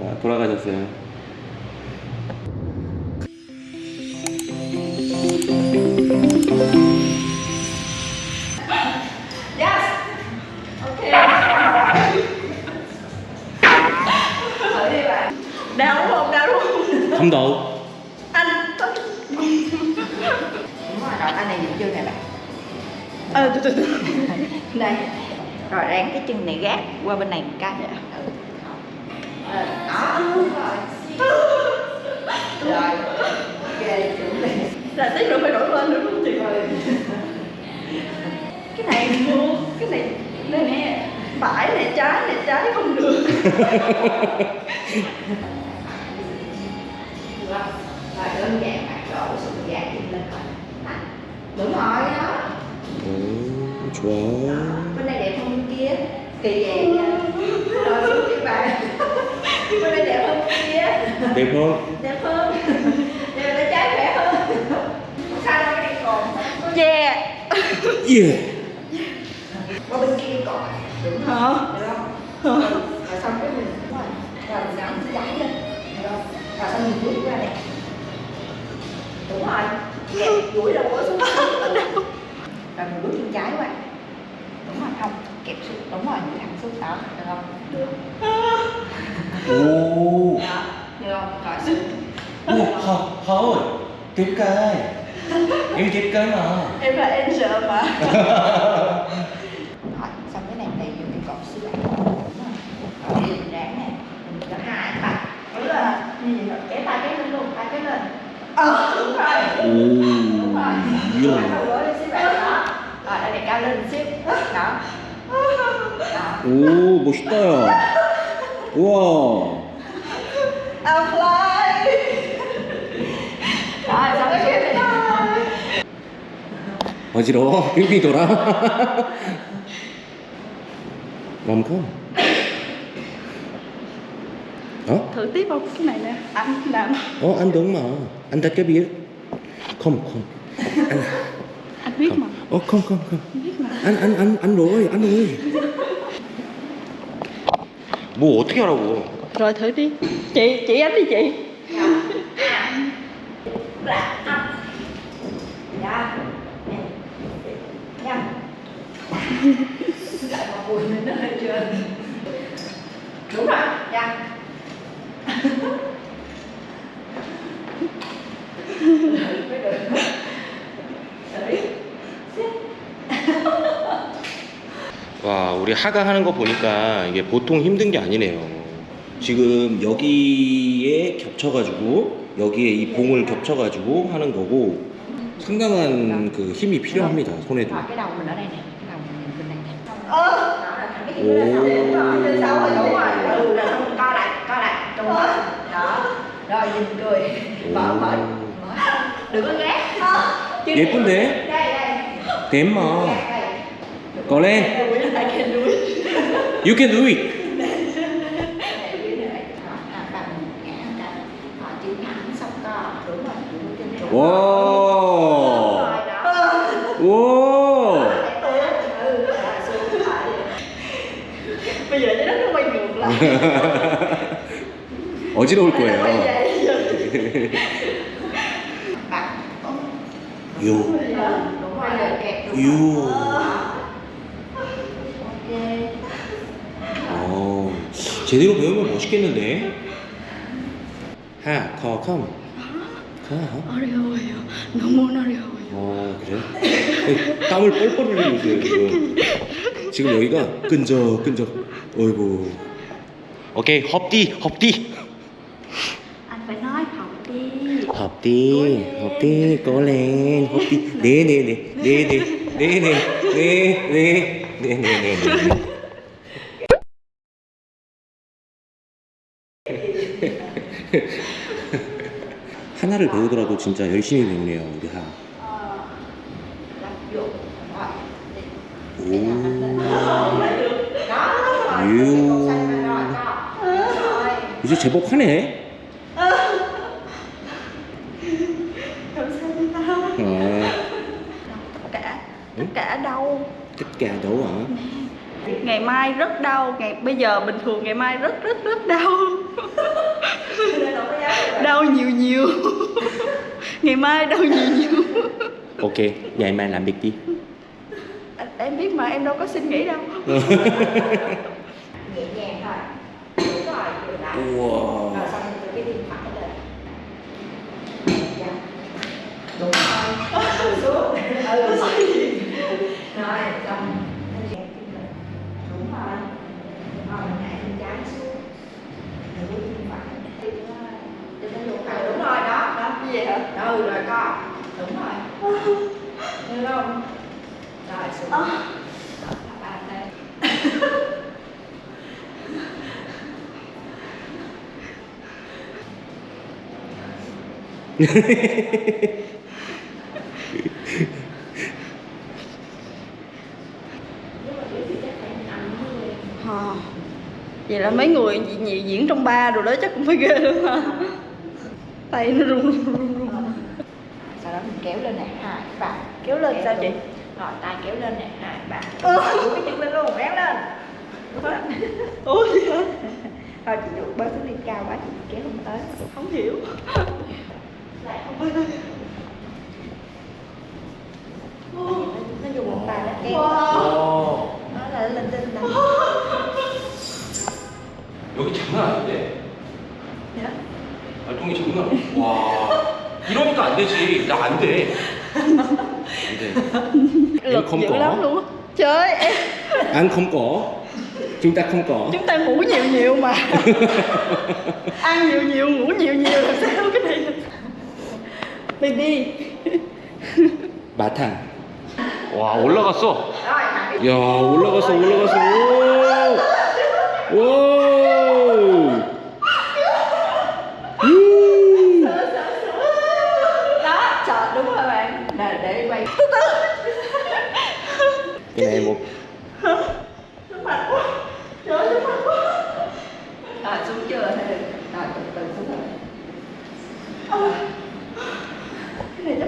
아, 돌아가셨어요. đau đúng không đau đúng không Không đâu. anh đúng rồi rồi tay này dựng chân này bạn ờ từ từ từ đây rồi đang cái chân này gác qua bên này một cái ừ. Ờ, đó đúng rồi rồi là tí nữa phải đổi lên nữa đúng không chị? Cái này mua cái này đây nè phải này trái này trái không được. Rồi đơn giản bạn đổ sự lên. Đúng rồi đó. 오, vậy nha rồi xuống chị bạn bên đây đẹp hơn kia. Đẹp hơn. đẹp hơn. Đẹp là trái khỏe hơn. Sao đâu cái này còn? Yeah. 예. qua bên kia còn. Đúng hả? Không được không? Ừ, rồi xong cái mình rồi mình gắn cái giấy lên. Được không? Rồi xong mình vuốt ra nè đúng rồi. Đẹp duỗi đầu gối xuống. Rồi mình vuốt chân trái qua. Đúng rồi không kẹp sụp đúng rồi những thằng sụp đó được không? Được Ồ. đó được không? Gọi sụp Ồ, thôi tiếp kê em tiếp kê mà. Em là angel mà. Hỏi xong cái này thì dùng cái cọc sư ảnh rồi. Mình ráng này mình cho hai tay. Đúng là như vậy? Rồi kéo tay cái lên luôn tay cái lên. Ờ đúng rồi. Đúng rồi. đúng rồi rồi để cao lên xíu. Đó. 오 멋있다 야 우와 I'm fly. 아, 잘하겠다. 어지러워 빙빙 돌아 맘고 Thử tiếp vào cái này nè. Anh làm. Ồ anh đúng mà Anh đã cho biết Không không Anh, Anh biết mà. Ồ không không không anh, anh, anh, anh rồi, anh rồi 뭐 어떻게 하라고? rồi thử đi chị chị anh đi chị Dạ Nè Nhâm Lại một bùi mình nó hơi trơn Đúng rồi Dạ 우리 하가 하는 거 보니까 이게 보통 힘든 게 아니네요. 지금 여기에 겹쳐가지고 여기에 이 봉을 겹쳐가지고 하는 거고 상당한 그 힘이 필요합니다 손에도. 오. 예쁜데? 댐마. 꺼내. can do it. you can do it. wow. wow. bây giờ trái đất nó quay ngược lại. 어지러울 거예요. 요. 요. 제대로 배우면 멋있겠는데? 하, 커, 컴. 커. 어려워요 너무 어려워요 어, 그래? 땀을 뻘뻘 흘리고 있어요, 지금. 지금 여기가 끈적, 끈적. 어이구. 오케이, 헙디, 헙디. anh phải nói học đi 헙디, 헙디, 꼬렌, 헙디. 네네네, 네네, 네네, 네네, 네네네. 하나를 배우더라도 진짜 열심히 배우네요, 우리 하. Lập dụng Rồi 오. Đó rồi 유. Rồi co Rồi 이제 제법 하네. làm sao đi ta 어, tất cả Ừ? tất cả đâu tất cả đâu hả? ngày mai rất đau ngày bây giờ bình thường ngày mai rất rất rất đau rồi đau nhiều nhiều. Ngày mai đau nhiều nhiều. Ok, ngày mai làm việc đi. em biết mà em đâu có suy nghĩ đâu. Nhẹ nhàng thôi. Đúng rồi dừng lại Wow. rồi xong từ cái đi phải lên dạ. Đúng. Rồi xuống. Ừ. Rồi xong anh chèn chân lên đúng rồi rồi mình hạ chân trái xuống rồi bước chân phải cho nó luôn phải đúng rồi đó đó như vậy hả ừ rồi co đúng rồi. Được không? Rồi xuống à. Đó, ba đây Ờ. vậy là mấy người gì- diễn trong ba rồi đó chắc cũng phải ghê lắm ha tay nó run run run run đó mình kéo lên này hai ba. Kéo lên sao chị? rồi tay kéo lên này hai ba. Duỗi cái chân lên luôn kéo lên. Ủa? Gì hả thôi chị được bớt xuống đi cao quá chị kéo không tới. Không hiểu. Lại không tới 되지. 나 안 돼. 안 돼. lực không dữ có. lắm luôn á trời em Ăn không có. Chúng ta không có. chúng ta ngủ nhiều nhiều mà ăn nhiều nhiều ngủ nhiều nhiều là sao cái này baby 마탕. 와 올라갔어. rồi thẳng cái 야 올라갔어 올라갔어. 오. 오. 되죠?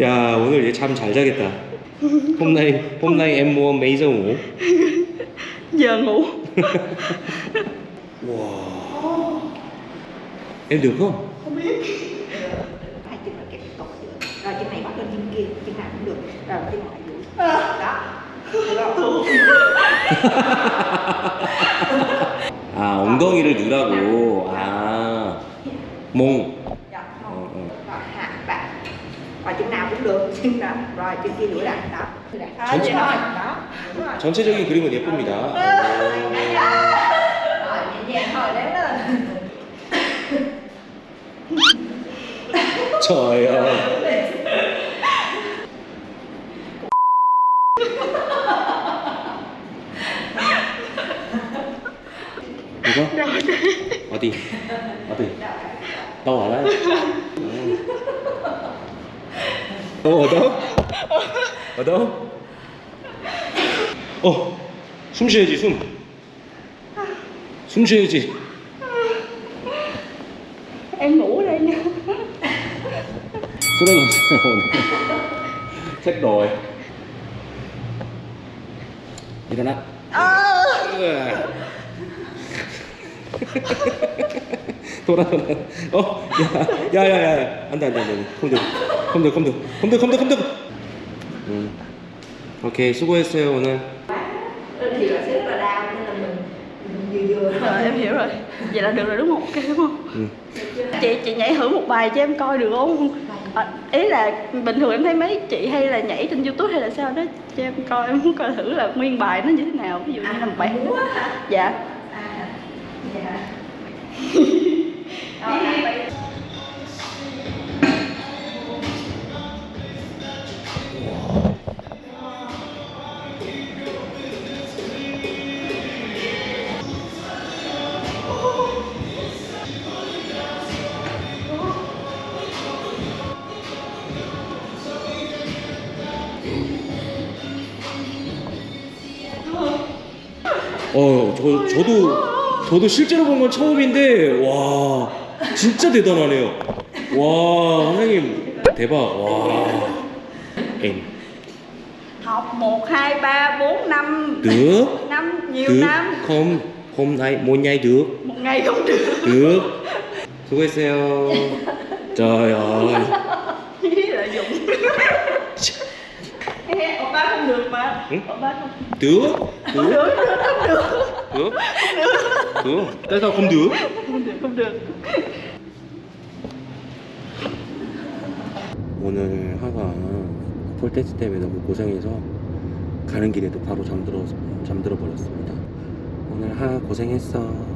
야 오늘 얘 잠 잘 자겠다 홈라인 홈라인 M1 메이저 5 양호 와 em được không không biết hai chân là cái cột được rồi chân này bắt lên chân kia chân nào cũng được rồi chân ngoại vũ đó 아 엉덩이를 넣으라고 아 몽. Dạ, Ờ, không. ờ. Rồi, hạ bạn Rồi chân nào cũng được, chân nào Rồi chân kia duỗi lại, đó Như này. À, Đúng vậy rồi, hả? đó Đúng rồi 전체적인 그림은 예쁩니다. Rồi, nhẹ nhàng thôi, đéo lên trời ơi. 이거? 어디? 어디? 너무 알아요? 너무 어다워? 어다워? 어! 숨 쉬어야지 숨! 숨 쉬어야지 em ngủ đây nha Số đó làm sao Chết rồi Đi ra đó 돌아 돌아 어? 야, 야, 야, 야. 안 돼, 안 돼, 안 돼. 컴들, 컴들, 컴들, 컴들, 컴들, 컴들. 음. 오케이, 수고했어요, 오늘. Lên thì là sẽ rất là đau Nên là mình mình vừa vừa thôi rồi em hiểu rồi vậy là được rồi đúng không ok đúng không 음. chị chị nhảy thử một bài cho em coi được không à, ý là bình thường em thấy mấy chị hay là nhảy trên youtube hay là sao đó cho em coi em muốn coi thử là nguyên bài nó như thế nào ví dụ như là một bài múa hả? dạ À, dạ 어, 저, 저도, 저도 실제로 본 건 처음인데, 와, 진짜 대단하네요. 와, 선생님, 대박, 와. 엔. học 1, 2, 3, 4, 5 Được. năm nhiều được. năm Không, hôm nay một ngày được. một ngày không được Được. 수고했어요. Trời ơi. lợi dụng Ê, oppa không được mà Ừ? oppa không Được. Được. Tại sao không được? không được không được 오늘 하가 폴테스트 때문에 너무 고생해서 가는 길에도 바로 잠들어 잠들어 버렸습니다. 오늘 하 고생했어.